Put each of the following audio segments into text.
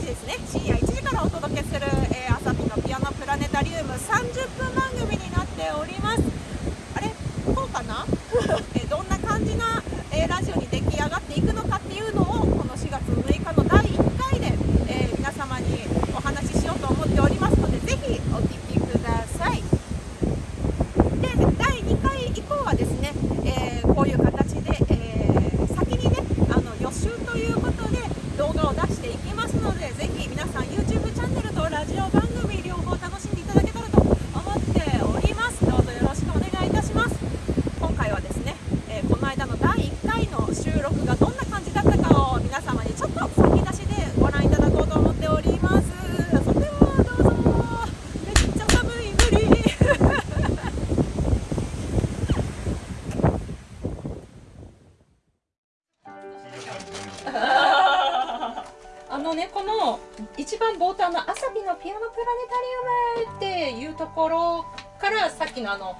時ですね深夜1時からお届けする、えー、朝日のピアノプラネタリウム30分番組になっております。あれこうかな えどんな感じな、えー、ラジオに出来上がっていくのかっていうのをこの4月6日の第1回で、えー、皆様にお話ししようと思っておりますのでぜひお聞きくださいで第2回以降はですね、えー、こういう形で、えー、先にねあの予習ということで動画を出していきますのでぜひ皆さん YouTube チャンネルとラジオ番組両方楽しんでいただけたらと思っておりますどうぞよろしくお願いいたします今回はですね、えー、この間の第1回の収録がどんな感じだったかを皆様にちょっと先出しでご覧いただこうと思っておりますそれではどうぞめっちゃ寒い無理あのねこの一番冒頭の「朝日のピアノプラネタリウム」っていうところからさっきのあの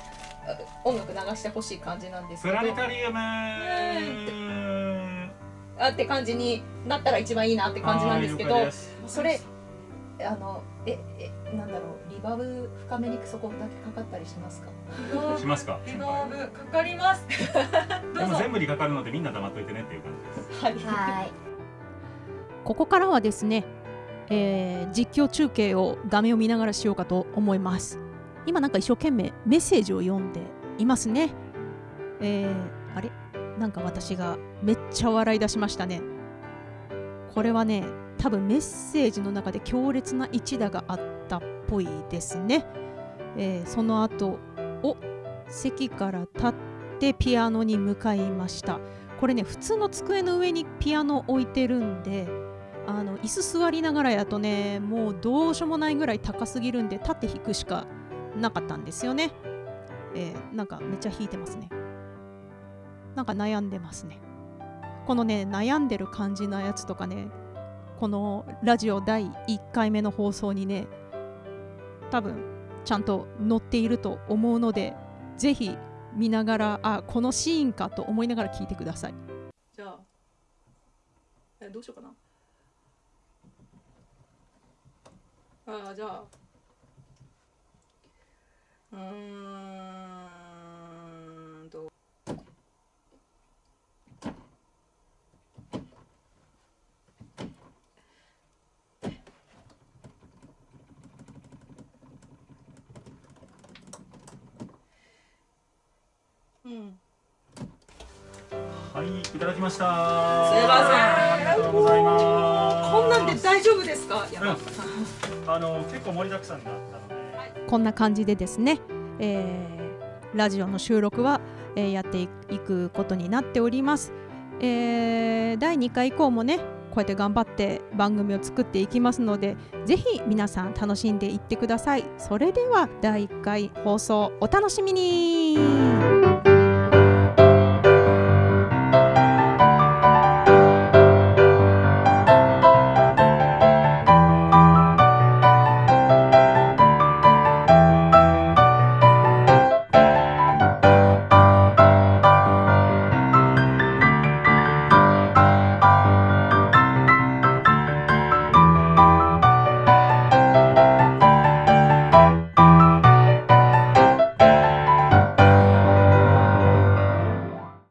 音楽流してほしい感じなんですけど。プラネタリウム。あって感じになったら一番いいなって感じなんですけどそれあのええなんだろうリバーブ深めにそこだけかかったりしますか？しますか？リバーブかかります。でも全部にかかるのでみんな黙っといてねっていう感じです。はい。はい。ここからはですね、えー実況中継を画面を見ながらしようかと思います。今なんか一生懸命メッセージを読んでいますね。えーあれ？なんか私がめっちゃ笑い出しましたね。これはね多分メッセージの中で強烈な一打があったっぽいですね、えーその後お席から立ってピアノに向かいました。これね普通の机の上にピアノ置いてるんであの椅子座りながらやとねもうどうしようもないぐらい高すぎるんで立って弾くしかなかったんですよね、えーなんかめっちゃ弾いてますね。なんか悩んでますね。このね悩んでる感じのやつとかねこのラジオ第1回目の放送にね多分ちゃんと載っていると思うのでぜひ見ながらあこのシーンかと思いながら聞いてください。じゃあえどうしようかな。あじゃあ。うーんと。うん。はいいただきました。すいません。ありがとうございますなんで大丈夫ですか？うん。あの結構盛りだくさんだったので。こんな感じでですね、えーラジオの収録は、えーやっていくことになっております、えー第2回以降もねこうやって頑張って番組を作っていきますのでぜひ皆さん楽しんでいってください。それでは第1回放送お楽しみに